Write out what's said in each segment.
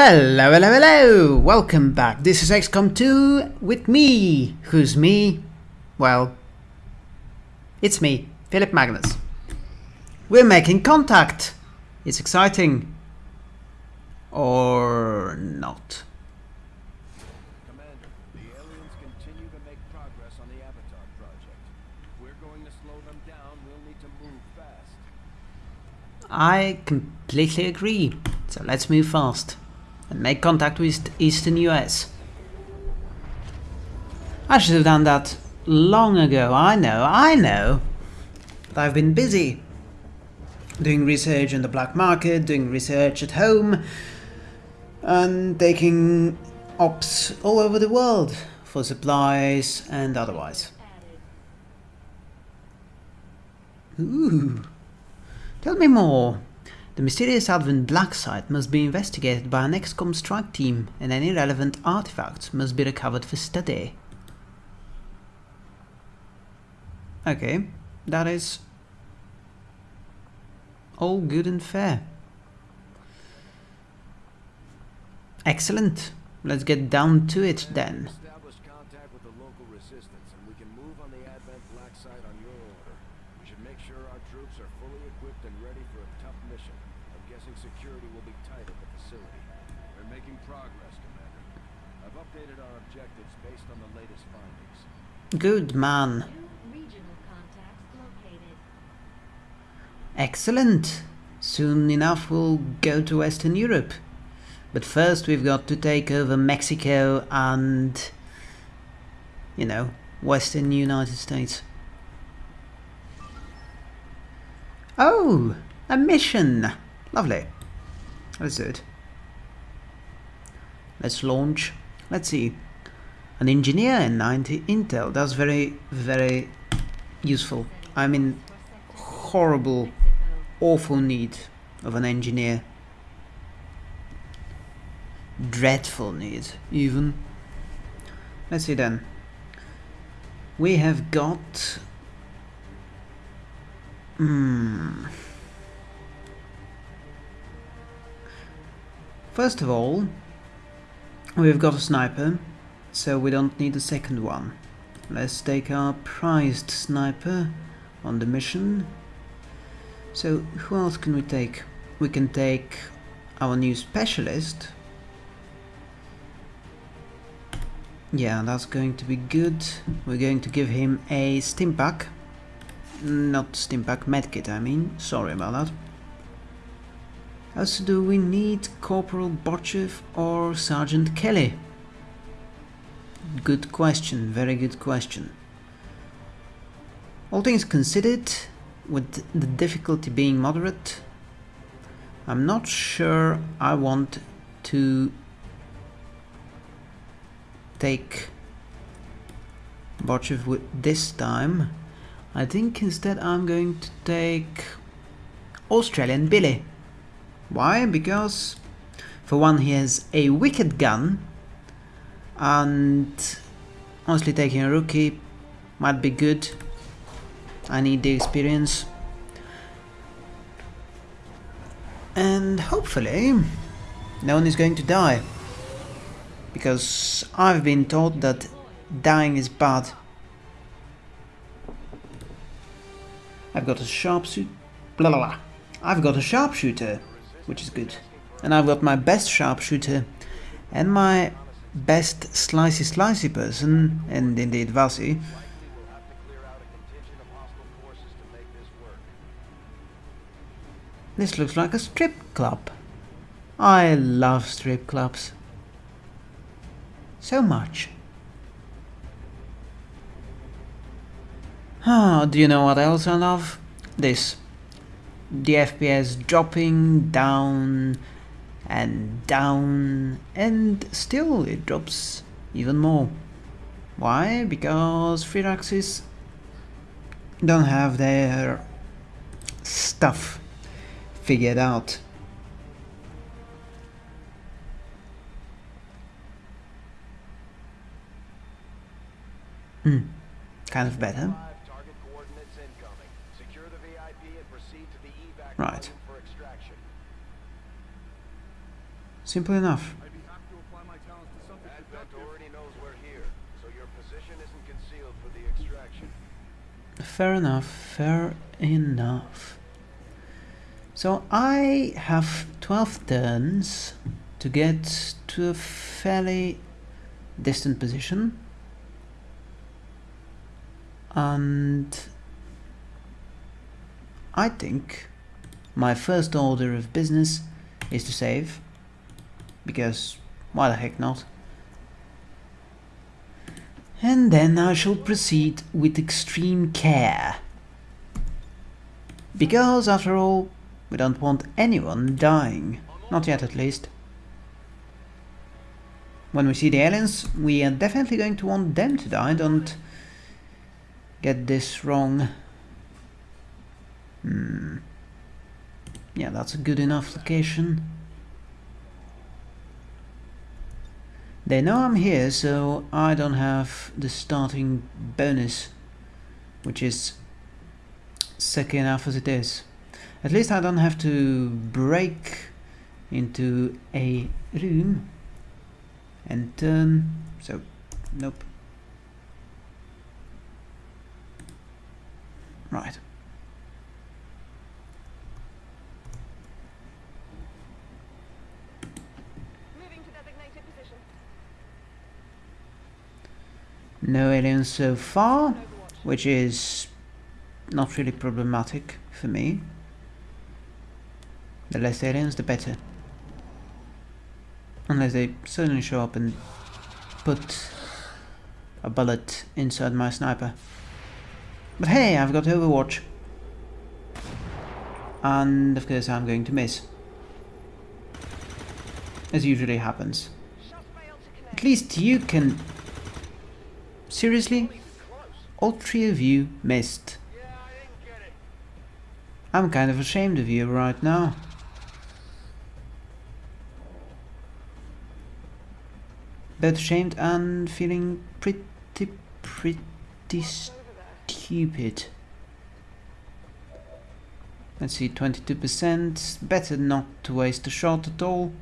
Hello, hello, hello! Welcome back. This is XCOM 2 with me. Who's me? Well, it's me, Philip Magnus. We're making contact. It's exciting. Or not. Commander, the aliens continue to make progress on the Avatar project. If we're going to slow them down, we'll need to move fast. I completely agree. So let's move fast and make contact with Eastern US. I should have done that long ago. I know, I know. But I've been busy doing research on the black market, doing research at home, and taking ops all over the world for supplies and otherwise. Ooh. Tell me more. The mysterious Advent Black Site must be investigated by an XCOM strike team and any relevant artifacts must be recovered for study. Okay, that is all good and fair. Excellent. Let's get down to it then. Establish contact with the local resistance, and we can move on the Advent Black site on your order. We should make sure our troops are fully equipped and ready for a tough mission. I'm guessing security will be tight at the facility. We're making progress, Commander. I've updated our objectives based on the latest findings. Good man. Excellent. Soon enough we'll go to Western Europe. But first we've got to take over Mexico and, you know, Western United States. Oh, a mission. Lovely. Let's do it. Let's launch. Let's see. An engineer in 90 Intel. That's very, very useful. I'm in horrible, awful need of an engineer. Dreadful need, even. Let's see then. We have got. Hmm. First of all, we've got a sniper, so we don't need a second one. Let's take our prized sniper on the mission. So, who else can we take? We can take our new specialist. Yeah, that's going to be good. We're going to give him a stimpack. Not stimpack, medkit I mean. Sorry about that. Also, do we need Corporal Borchev or Sergeant Kelly? Good question, very good question. All things considered, with the difficulty being moderate, I'm not sure I want to take Borchev with this time. I think instead I'm going to take Australian Billy. Why? Because for one he has a wicked gun and honestly taking a rookie might be good. I need the experience. And hopefully no one is going to die. Because I've been told that dying is bad. I've got a sharpshooter. Blah blah blah. I've got a sharpshooter, which is good. And I've got my best sharpshooter and my best slicey slicey person, and indeed to make this. Looks like a strip club. I love strip clubs. So much. Ah, do you know what else I love? This. The FPS dropping down and down and still it drops even more. Why? Because Firaxis don't have their stuff figured out. Hmm, kind of better. Five the extraction. Fair enough, fair enough. So I have 12 turns to get to a fairly distant position. And I think my first order of business is to save. Because why the heck not? And then I shall proceed with extreme care. Because, after all, we don't want anyone dying. Not yet, at least. When we see the aliens, we are definitely going to want them to die. Don't get this wrong. Hmm. Yeah, that's a good enough location. They know I'm here, so I don't have the starting bonus, which is second enough as it is. At least I don't have to break into a room and turn, so nope. Right. Moving to designated position. No aliens so far, which is not really problematic for me. The less aliens, the better. Unless they suddenly show up and put a bullet inside my sniper. But hey, I've got Overwatch. And of course I'm going to miss. As usually happens. At least you can... Seriously? All three of you missed. I'm kind of ashamed of you right now. Both ashamed and feeling pretty, pretty stupid. Let's see, 22%. Better not to waste a shot at all.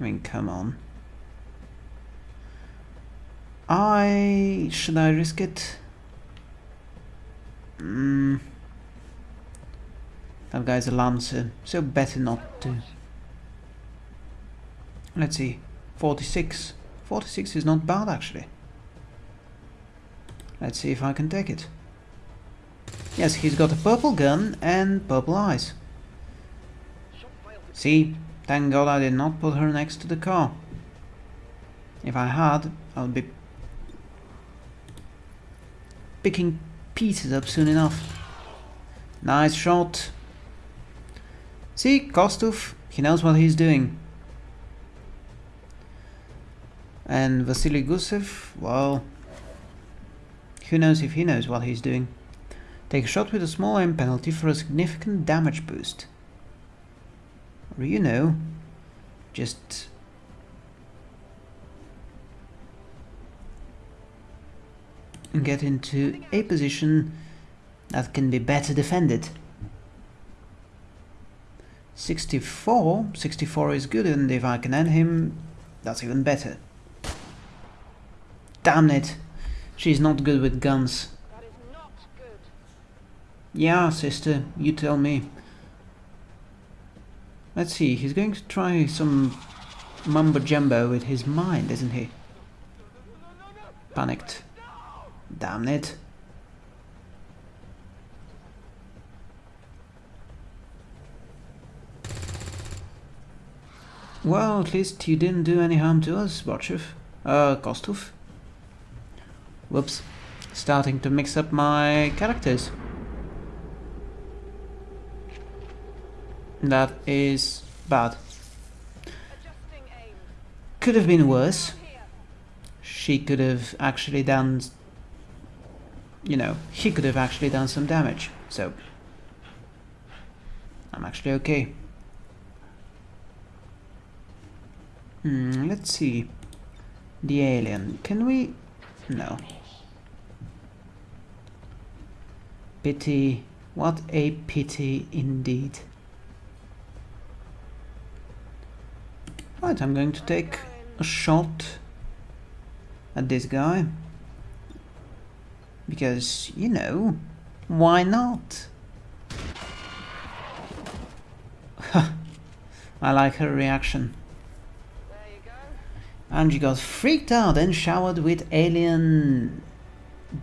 I mean, come on. I... should I risk it? Mm. That guy's a lancer, so better not to. Let's see, 46. 46 is not bad actually. Let's see if I can take it. Yes, he's got a purple gun and purple eyes. Shot failed to See, thank god I did not put her next to the car. If I had, I would be picking pieces up soon enough. Nice shot. See, Kostov, he knows what he's doing. And Vasily Gusev, well, who knows if he knows what he's doing. Take a shot with a small aim penalty for a significant damage boost. Or you know, just get into a position that can be better defended. 64, 64 is good and if I can end him, that's even better. Damn it, she's not good with guns. Good. Yeah, sister, you tell me. Let's see, he's going to try some mumbo jumbo with his mind, isn't he? Panicked. Damn it. Well, at least you didn't do any harm to us, Borchev. Uh, Kostov. Whoops. Starting to mix up my characters. That is bad. Could have been worse. She could have actually done... You know, he could have actually done some damage. So... I'm actually okay. Hmm, let's see. The alien. Can we... No. Pity. What a pity indeed. Right, I'm going to take a shot at this guy. Because, you know, why not? I like her reaction. And she got freaked out and showered with alien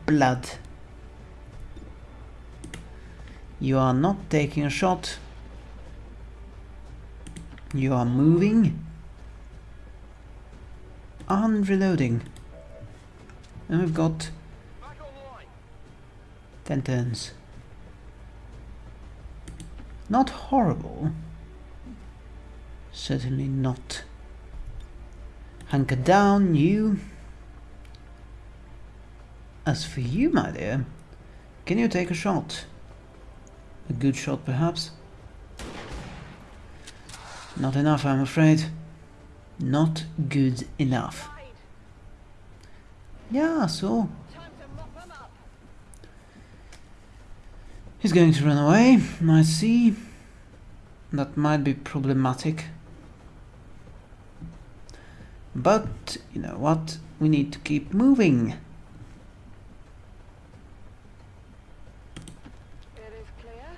blood. You are not taking a shot. You are moving. And reloading. And we've got. 10 turns. Not horrible. Certainly not. Hunker down, you. As for you, my dear, can you take a shot? A good shot, perhaps? Not enough, I'm afraid. Not good enough. Yeah, so Time to mop them up. He's going to run away, I see. That might be problematic. But, you know what? We need to keep moving. It is clear.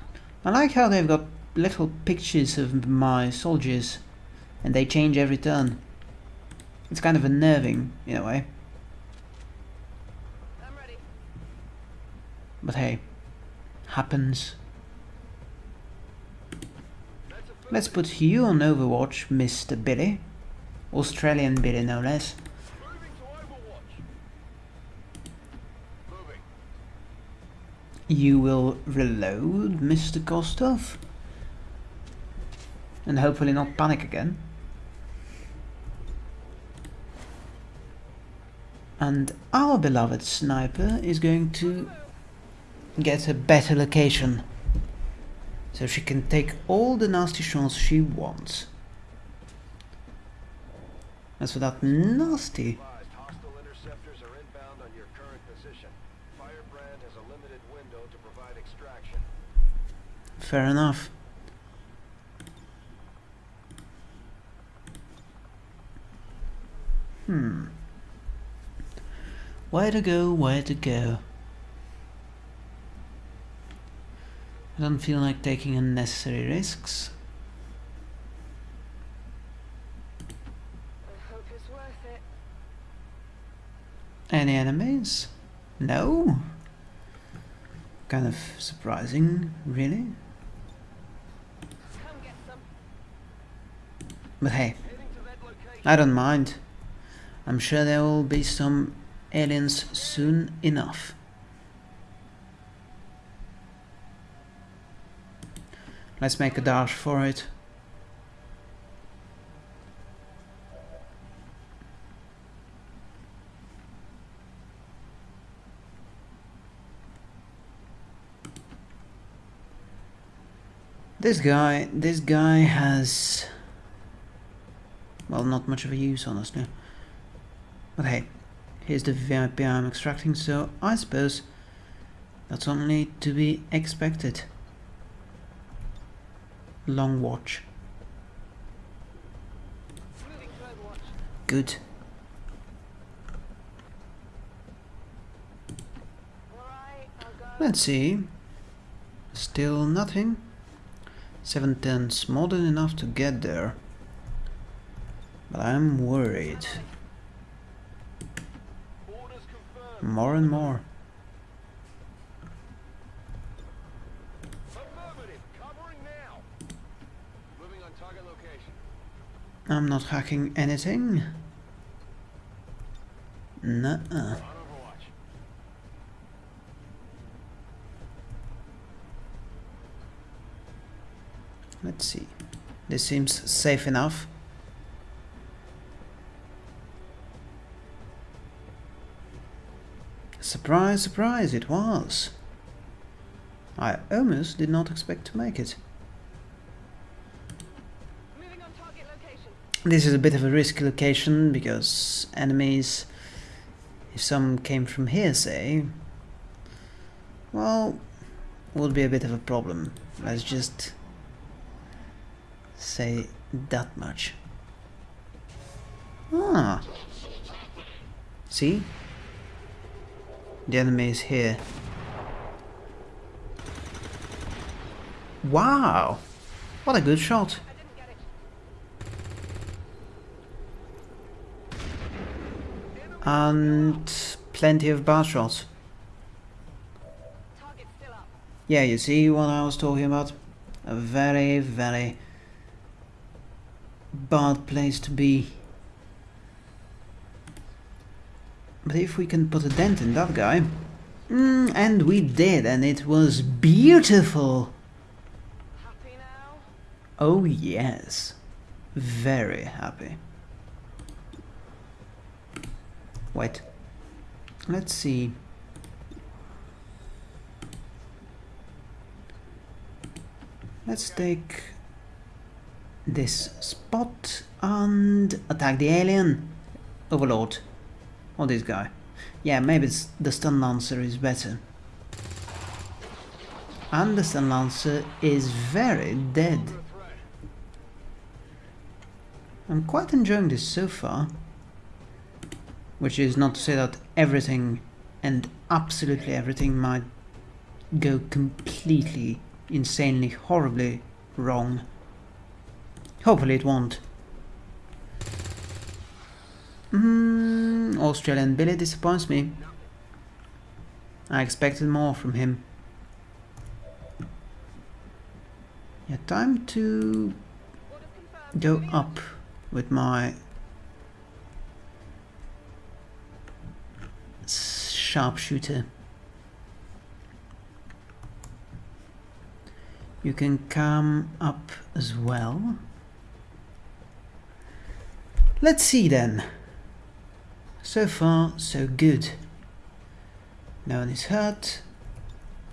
I like how they've got little pictures of my soldiers and they change every turn. It's kind of unnerving, in a way. I'm ready. But hey, happens. Let's put you on Overwatch, Mr. Billy. Australian Billy, no less. You will reload, Mr. Kostov. And hopefully not panic again. And our beloved sniper is going to get a better location. So she can take all the nasty shots she wants. As for that nasty. Fair enough. Hmm. Where to go, where to go? I don't feel like taking unnecessary risks. I hope it's worth it. Any enemies? No? Kind of surprising, really. Come get some. But hey, Heading to that location. I don't mind. I'm sure there will be some aliens soon enough. Let's make a dash for it. This guy, this guy has, well, not much of a use, honestly. But hey, here's the VIP I'm extracting, so I suppose that's only to be expected. Long watch. Good. Let's see. Still nothing. Seven tens, more than enough to get there. But I'm worried. More and more. Affirmative. Covering now. Moving on target location. I'm not hacking anything. Nuh-uh. Let's see. This seems safe enough. Surprise, surprise, it was. I almost did not expect to make it. Moving on target location. This is a bit of a risky location because enemies, if some came from here, say, well, would be a bit of a problem. Let's just say that much. Ah. See? The enemy is here. Wow! What a good shot. I didn't get it. And plenty of bar shots. Target's still up. Yeah, you see what I was talking about? A very, very bad place to be. But if we can put a dent in that guy... Mm, and we did, and it was beautiful! Happy now? Oh yes, very happy. Wait, let's see. Let's take this spot and attack the alien overlord or this guy. Yeah, maybe the stun lancer is better. And the stun lancer is very dead. I'm quite enjoying this so far. Which is not to say that everything and absolutely everything might go completely, insanely, horribly wrong. Hopefully it won't. Mm, Australian Billy disappoints me. I expected more from him. Yeah, time to go up with my sharpshooter. You can come up as well. Let's see then. So far, so good. No one is hurt.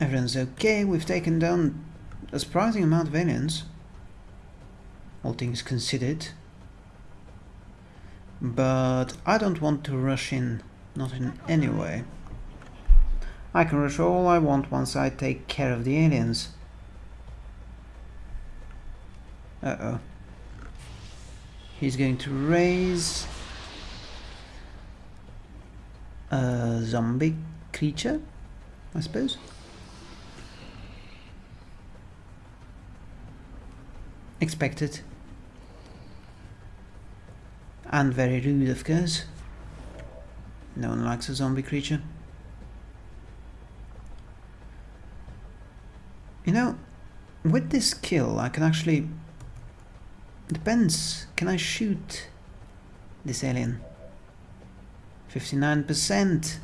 Everyone's okay. We've taken down a surprising amount of aliens. All things considered. But I don't want to rush in. Not in any way. I can rush all I want once I take care of the aliens. Uh-oh. He's going to raise a zombie creature, I suppose. Expected. And very rude, of course. No one likes a zombie creature. You know, with this kill, I can actually... Depends. Can I shoot this alien? 59%.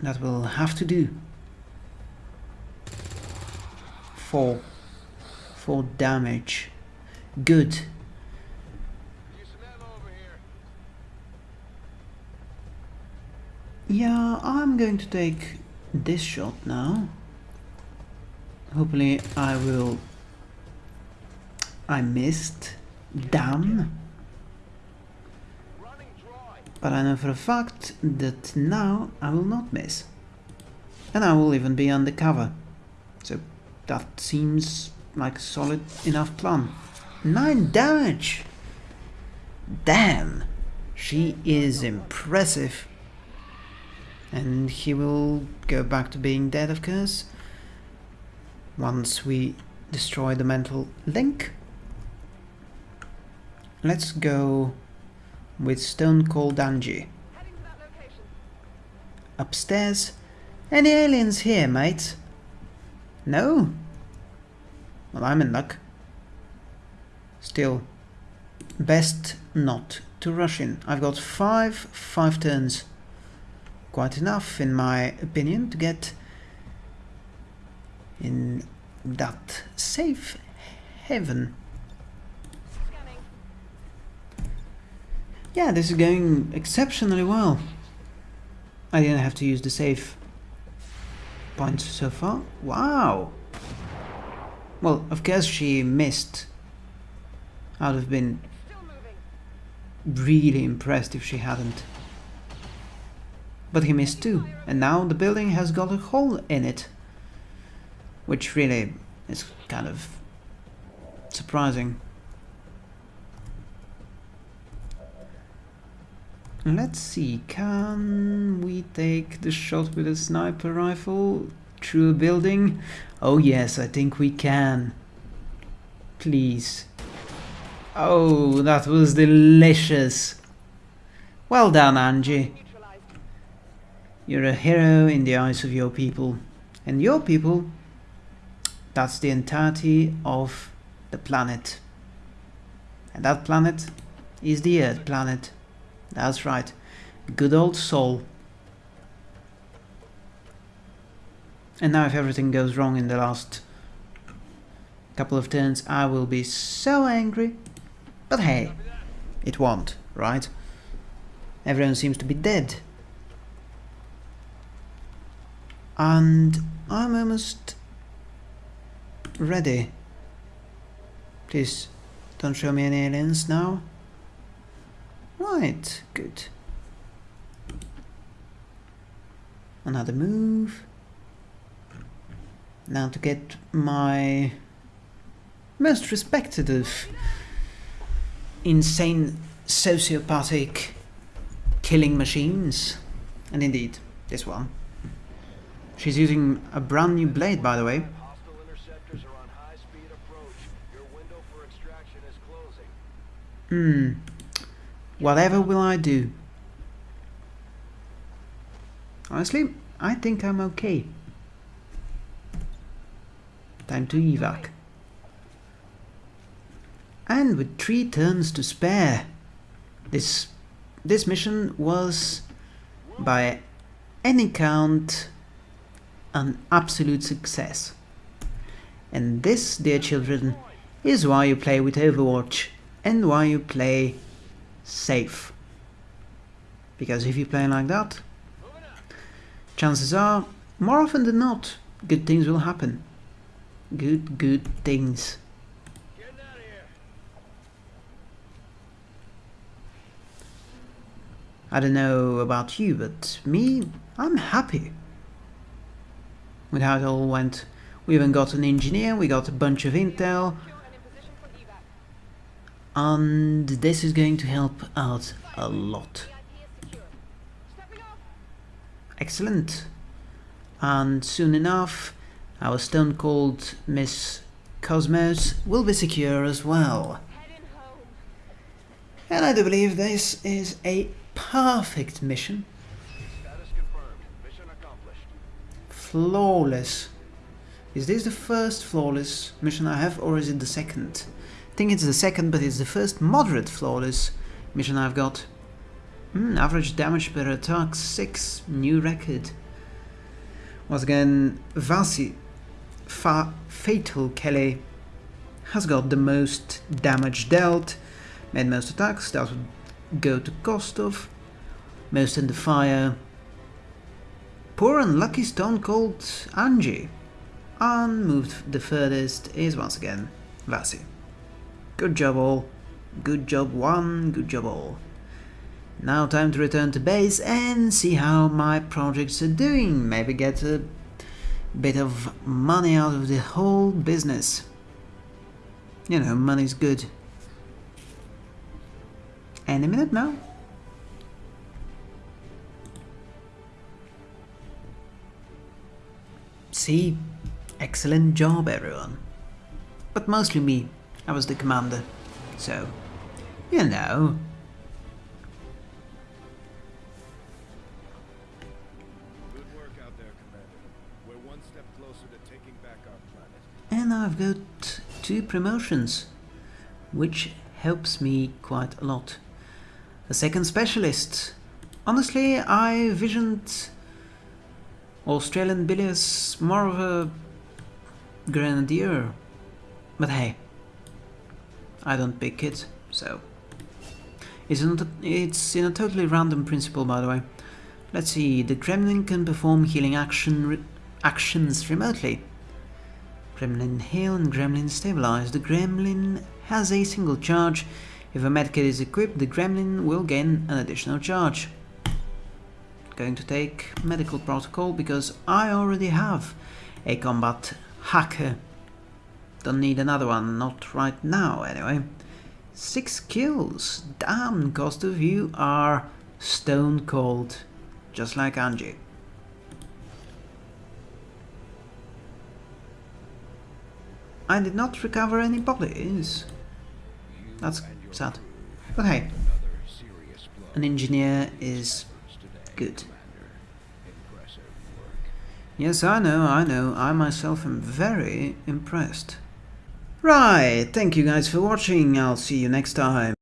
That will have to do. Four. Four damage. Good. Yeah, I'm going to take this shot now. Hopefully I will... I missed. Damn. But I know for a fact that now I will not miss. And I will even be undercover. So that seems like a solid enough plan. 9 damage! Damn! She is impressive. And he will go back to being dead, of course. Once we destroy the mental link. Let's go with Stone Cold Angie. Upstairs. Any aliens here, mate? No? Well, I'm in luck. Still, best not to rush in. I've got five, five turns. Quite enough, in my opinion, to get in that safe haven. Yeah, this is going exceptionally well. I didn't have to use the save points so far. Wow! Well, of course she missed. I'd have been really impressed if she hadn't. But he missed too, and now the building has got a hole in it. Which really is kind of surprising. Let's see, can we take the shot with a sniper rifle through a building? Oh yes, I think we can. Please. Oh, that was delicious. Well done, Angie. You're a hero in the eyes of your people. And your people, that's the entirety of the planet. And that planet is the Earth planet. That's right. Good old soul. And now if everything goes wrong in the last couple of turns, I will be so angry. But hey, it won't, right? Everyone seems to be dead. And I'm almost ready. Please, don't show me any aliens now. Right, good. Another move. Now to get my most respected of insane sociopathic killing machines. And indeed, this one. She's using a brand new blade, by the way. Hostile interceptors are on high speed approach. Your window for extraction is closing. Hmm. Whatever will I do? Honestly, I think I'm okay. Time to evac. And with three turns to spare, this this mission was, by any count, an absolute success. And this, dear children, is why you play with Overwatch and why you play safe. Because if you play like that, chances are, more often than not, good things will happen. Good, good things. I don't know about you, but me, I'm happy with how it all went. We even got an engineer, we got a bunch of intel, and this is going to help out a lot. Excellent. And soon enough, our stone cold Miss Cosmos will be secure as well. And I do believe this is a perfect mission. Flawless. Is this the first flawless mission I have, or is it the second? I think it's the second, but it's the first moderate flawless mission I've got. Hmm, average damage per attack 6, new record. Once again, Vasi, Fa Fatal Kelly, has got the most damage dealt, made most attacks, that would go to Kostov, most in the fire. Poor unlucky Stone Cold Angie, and moved the furthest is once again Vasi. Good job all, good job one, good job all. Now time to return to base and see how my projects are doing. Maybe get a bit of money out of the whole business. You know, money's good. Any minute now. See, excellent job everyone. But mostly me, I was the commander. So, you know, Good work out there, Commander. We're one step closer to taking back our planet. And I've got two promotions, which helps me quite a lot. A second specialist. Honestly, I visioned Australian Billy is more of a grenadier. But hey, I don't pick it, so. It's, not it's in a totally random principle, by the way. Let's see, the Gremlin can perform healing action re actions remotely. Gremlin heal and Gremlin stabilize. The Gremlin has a single charge. If a medkit is equipped, the Gremlin will gain an additional charge. Going to take medical protocol because I already have a combat hacker. Don't need another one, not right now anyway. Six kills. Damn, Kostov, you are Stone cold, just like Angie. I did not recover any bodies. That's sad. But hey, an engineer is good. Yes, I know, I know. I myself am very impressed. Right, thank you guys for watching. I'll see you next time.